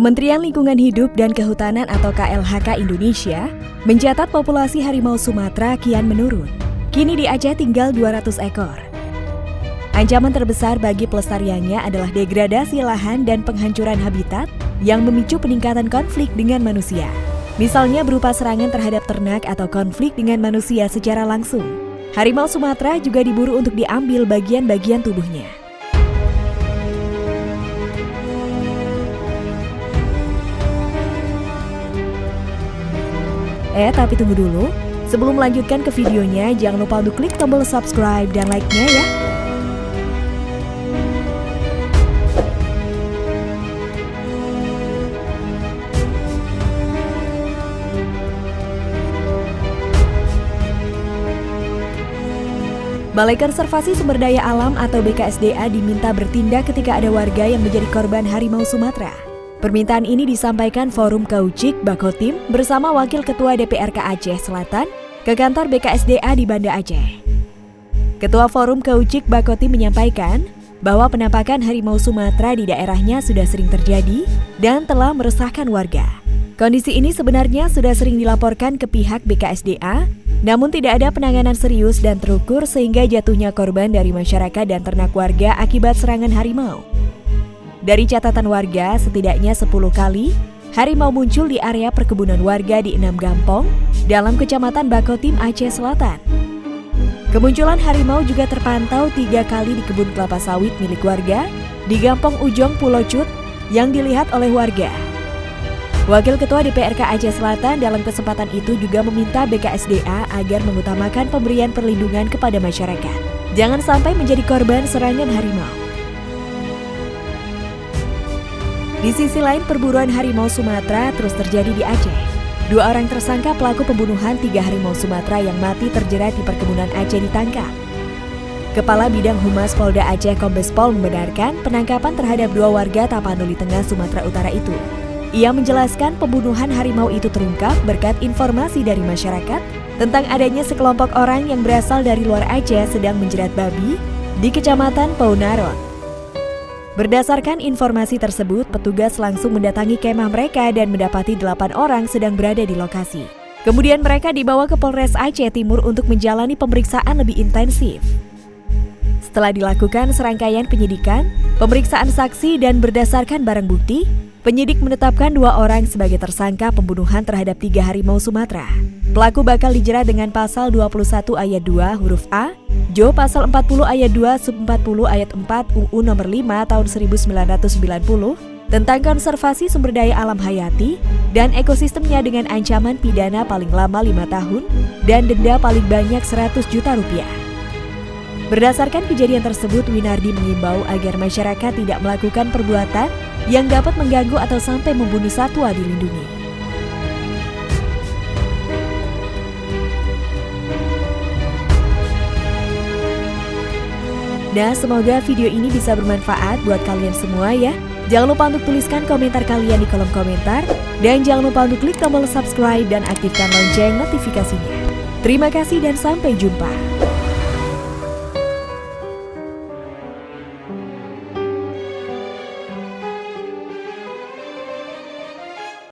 Kementerian Lingkungan Hidup dan Kehutanan atau KLHK Indonesia mencatat populasi harimau Sumatera kian menurun. Kini di Aceh tinggal 200 ekor. Ancaman terbesar bagi pelestariannya adalah degradasi lahan dan penghancuran habitat yang memicu peningkatan konflik dengan manusia. Misalnya berupa serangan terhadap ternak atau konflik dengan manusia secara langsung. Harimau Sumatera juga diburu untuk diambil bagian-bagian tubuhnya. Eh, tapi tunggu dulu. Sebelum melanjutkan ke videonya, jangan lupa untuk klik tombol subscribe dan like-nya ya. Balai Konservasi Sumber Daya Alam atau BKSDA diminta bertindak ketika ada warga yang menjadi korban harimau Sumatera. Permintaan ini disampaikan Forum Kaucik Bakotim bersama Wakil Ketua DPRK Aceh Selatan ke kantor BKSDA di Banda Aceh. Ketua Forum Kaucik Bakotim menyampaikan bahwa penampakan harimau Sumatera di daerahnya sudah sering terjadi dan telah meresahkan warga. Kondisi ini sebenarnya sudah sering dilaporkan ke pihak BKSDA, namun tidak ada penanganan serius dan terukur sehingga jatuhnya korban dari masyarakat dan ternak warga akibat serangan harimau. Dari catatan warga, setidaknya 10 kali harimau muncul di area perkebunan warga di enam gampong dalam kecamatan Bakotim Aceh Selatan. Kemunculan harimau juga terpantau tiga kali di kebun kelapa sawit milik warga di Gampong Ujong Pulau Cut yang dilihat oleh warga. Wakil Ketua DPRK Aceh Selatan dalam kesempatan itu juga meminta BKSDA agar mengutamakan pemberian perlindungan kepada masyarakat. Jangan sampai menjadi korban serangan harimau. Di sisi lain, perburuan harimau Sumatera terus terjadi di Aceh. Dua orang tersangka pelaku pembunuhan tiga harimau Sumatera yang mati terjerat di perkebunan Aceh ditangkap. Kepala Bidang Humas Polda Aceh Kombes Pol membenarkan penangkapan terhadap dua warga Tapanuli Tengah Sumatera Utara itu. Ia menjelaskan pembunuhan harimau itu terungkap berkat informasi dari masyarakat tentang adanya sekelompok orang yang berasal dari luar Aceh sedang menjerat babi di Kecamatan Paunaron. Berdasarkan informasi tersebut, petugas langsung mendatangi kemah mereka dan mendapati delapan orang sedang berada di lokasi. Kemudian mereka dibawa ke Polres Aceh Timur untuk menjalani pemeriksaan lebih intensif. Setelah dilakukan serangkaian penyidikan, pemeriksaan saksi dan berdasarkan barang bukti, penyidik menetapkan dua orang sebagai tersangka pembunuhan terhadap tiga harimau Sumatera. Pelaku bakal dijerat dengan pasal 21 ayat 2 huruf A Jo pasal 40 ayat 2 sub 40 ayat 4 UU nomor 5 tahun 1990 tentang konservasi sumber daya alam hayati dan ekosistemnya dengan ancaman pidana paling lama 5 tahun dan denda paling banyak 100 juta rupiah. Berdasarkan kejadian tersebut, Winardi mengimbau agar masyarakat tidak melakukan perbuatan yang dapat mengganggu atau sampai membunuh satwa dilindungi. Nah, semoga video ini bisa bermanfaat buat kalian semua ya. Jangan lupa untuk tuliskan komentar kalian di kolom komentar. Dan jangan lupa untuk klik tombol subscribe dan aktifkan lonceng notifikasinya. Terima kasih dan sampai jumpa.